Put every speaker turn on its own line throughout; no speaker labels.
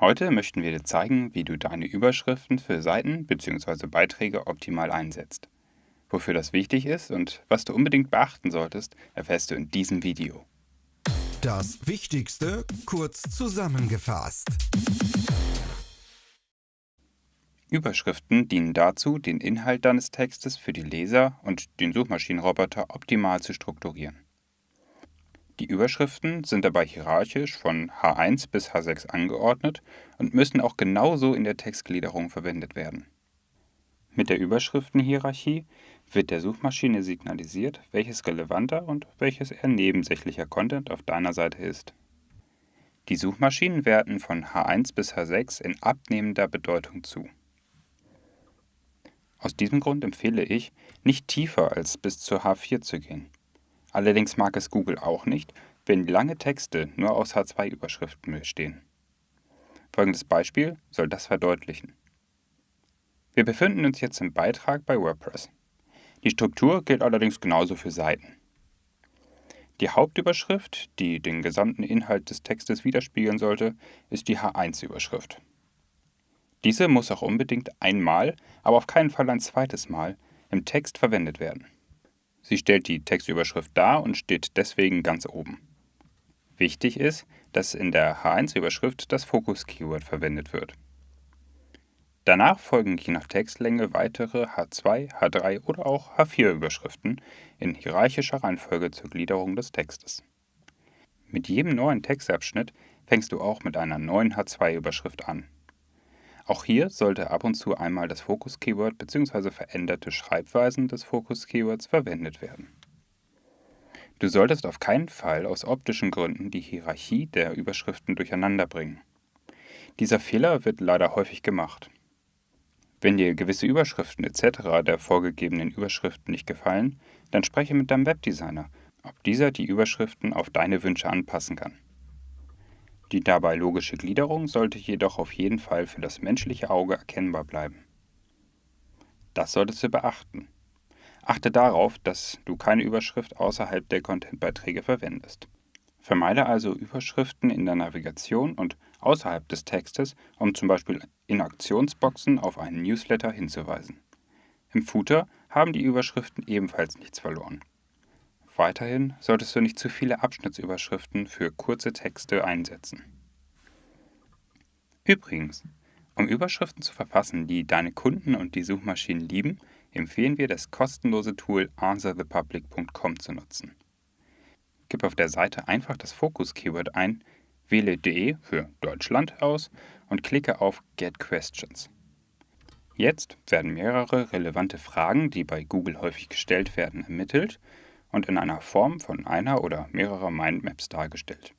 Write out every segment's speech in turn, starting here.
Heute möchten wir dir zeigen, wie du deine Überschriften für Seiten bzw. Beiträge optimal einsetzt. Wofür das wichtig ist und was du unbedingt beachten solltest, erfährst du in diesem Video.
Das Wichtigste kurz zusammengefasst.
Überschriften dienen dazu, den Inhalt deines Textes für die Leser und den Suchmaschinenroboter optimal zu strukturieren. Die Überschriften sind dabei hierarchisch von H1 bis H6 angeordnet und müssen auch genauso in der Textgliederung verwendet werden. Mit der Überschriftenhierarchie wird der Suchmaschine signalisiert, welches relevanter und welches eher nebensächlicher Content auf deiner Seite ist. Die Suchmaschinen werten von H1 bis H6 in abnehmender Bedeutung zu. Aus diesem Grund empfehle ich, nicht tiefer als bis zur H4 zu gehen. Allerdings mag es Google auch nicht, wenn lange Texte nur aus H2-Überschriften bestehen. Folgendes Beispiel soll das verdeutlichen. Wir befinden uns jetzt im Beitrag bei WordPress. Die Struktur gilt allerdings genauso für Seiten. Die Hauptüberschrift, die den gesamten Inhalt des Textes widerspiegeln sollte, ist die H1-Überschrift. Diese muss auch unbedingt einmal, aber auf keinen Fall ein zweites Mal, im Text verwendet werden. Sie stellt die Textüberschrift dar und steht deswegen ganz oben. Wichtig ist, dass in der H1-Überschrift das Fokus-Keyword verwendet wird. Danach folgen je nach Textlänge weitere H2, H3 oder auch H4-Überschriften in hierarchischer Reihenfolge zur Gliederung des Textes. Mit jedem neuen Textabschnitt fängst du auch mit einer neuen H2-Überschrift an. Auch hier sollte ab und zu einmal das Fokus-Keyword bzw. veränderte Schreibweisen des Fokus-Keywords verwendet werden. Du solltest auf keinen Fall aus optischen Gründen die Hierarchie der Überschriften durcheinander bringen. Dieser Fehler wird leider häufig gemacht. Wenn dir gewisse Überschriften etc. der vorgegebenen Überschriften nicht gefallen, dann spreche mit deinem Webdesigner, ob dieser die Überschriften auf deine Wünsche anpassen kann. Die dabei logische Gliederung sollte jedoch auf jeden Fall für das menschliche Auge erkennbar bleiben. Das solltest du beachten. Achte darauf, dass du keine Überschrift außerhalb der Contentbeiträge verwendest. Vermeide also Überschriften in der Navigation und außerhalb des Textes, um zum Beispiel in Aktionsboxen auf einen Newsletter hinzuweisen. Im Footer haben die Überschriften ebenfalls nichts verloren. Weiterhin solltest du nicht zu viele Abschnittsüberschriften für kurze Texte einsetzen. Übrigens, um Überschriften zu verfassen, die deine Kunden und die Suchmaschinen lieben, empfehlen wir das kostenlose Tool answerthepublic.com zu nutzen. Gib auf der Seite einfach das Fokus-Keyword ein, wähle DE für Deutschland aus und klicke auf Get Questions. Jetzt werden mehrere relevante Fragen, die bei Google häufig gestellt werden, ermittelt und in einer Form von einer oder mehrerer Mindmaps dargestellt.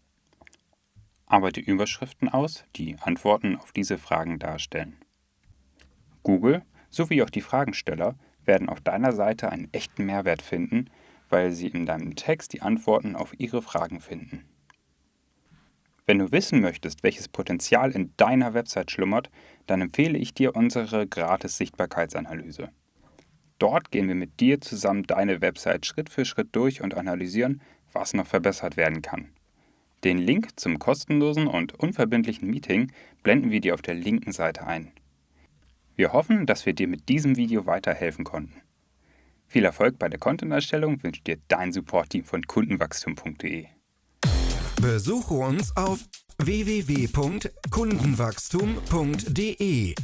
Arbeite Überschriften aus, die Antworten auf diese Fragen darstellen. Google sowie auch die Fragensteller werden auf deiner Seite einen echten Mehrwert finden, weil sie in deinem Text die Antworten auf ihre Fragen finden. Wenn du wissen möchtest, welches Potenzial in deiner Website schlummert, dann empfehle ich dir unsere gratis Sichtbarkeitsanalyse. Dort gehen wir mit dir zusammen deine Website Schritt für Schritt durch und analysieren, was noch verbessert werden kann. Den Link zum kostenlosen und unverbindlichen Meeting blenden wir dir auf der linken Seite ein. Wir hoffen, dass wir dir mit diesem Video weiterhelfen konnten. Viel Erfolg bei der Content-Erstellung wünscht dir dein Support-Team von kundenwachstum.de.
Besuche uns auf www.kundenwachstum.de